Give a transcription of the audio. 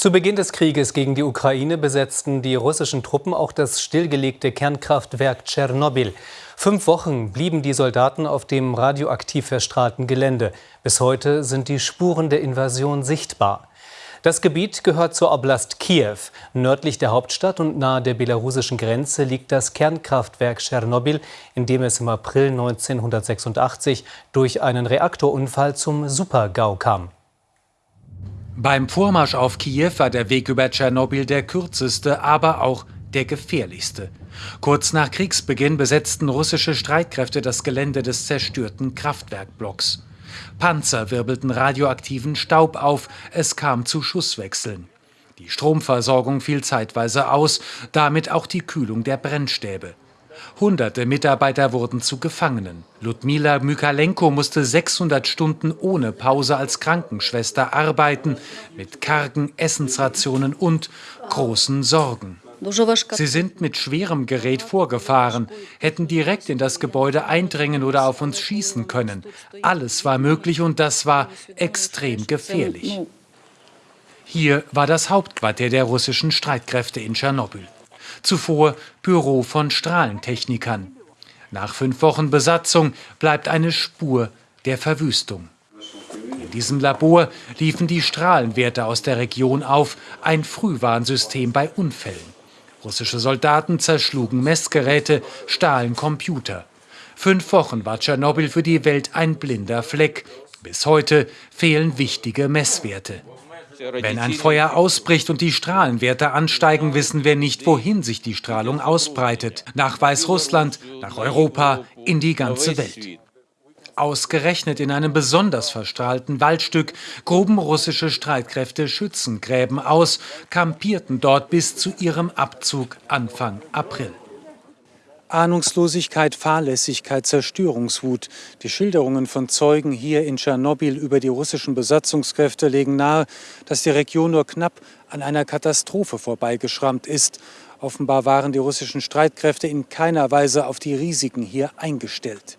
Zu Beginn des Krieges gegen die Ukraine besetzten die russischen Truppen auch das stillgelegte Kernkraftwerk Tschernobyl. Fünf Wochen blieben die Soldaten auf dem radioaktiv verstrahlten Gelände. Bis heute sind die Spuren der Invasion sichtbar. Das Gebiet gehört zur Oblast Kiew. Nördlich der Hauptstadt und nahe der belarussischen Grenze liegt das Kernkraftwerk Tschernobyl, in dem es im April 1986 durch einen Reaktorunfall zum Supergau kam. Beim Vormarsch auf Kiew war der Weg über Tschernobyl der kürzeste, aber auch der gefährlichste. Kurz nach Kriegsbeginn besetzten russische Streitkräfte das Gelände des zerstörten Kraftwerkblocks. Panzer wirbelten radioaktiven Staub auf, es kam zu Schusswechseln. Die Stromversorgung fiel zeitweise aus, damit auch die Kühlung der Brennstäbe. Hunderte Mitarbeiter wurden zu Gefangenen. Ludmila Mykalenko musste 600 Stunden ohne Pause als Krankenschwester arbeiten, mit kargen Essensrationen und großen Sorgen. Sie sind mit schwerem Gerät vorgefahren, hätten direkt in das Gebäude eindringen oder auf uns schießen können. Alles war möglich und das war extrem gefährlich. Hier war das Hauptquartier der russischen Streitkräfte in Tschernobyl zuvor Büro von Strahlentechnikern. Nach fünf Wochen Besatzung bleibt eine Spur der Verwüstung. In diesem Labor liefen die Strahlenwerte aus der Region auf, ein Frühwarnsystem bei Unfällen. Russische Soldaten zerschlugen Messgeräte, stahlen Computer. Fünf Wochen war Tschernobyl für die Welt ein blinder Fleck. Bis heute fehlen wichtige Messwerte. Wenn ein Feuer ausbricht und die Strahlenwerte ansteigen, wissen wir nicht, wohin sich die Strahlung ausbreitet. Nach Weißrussland, nach Europa, in die ganze Welt. Ausgerechnet in einem besonders verstrahlten Waldstück gruben russische Streitkräfte Schützengräben aus, kampierten dort bis zu ihrem Abzug Anfang April. Ahnungslosigkeit, Fahrlässigkeit, Zerstörungswut. Die Schilderungen von Zeugen hier in Tschernobyl über die russischen Besatzungskräfte legen nahe, dass die Region nur knapp an einer Katastrophe vorbeigeschrammt ist. Offenbar waren die russischen Streitkräfte in keiner Weise auf die Risiken hier eingestellt.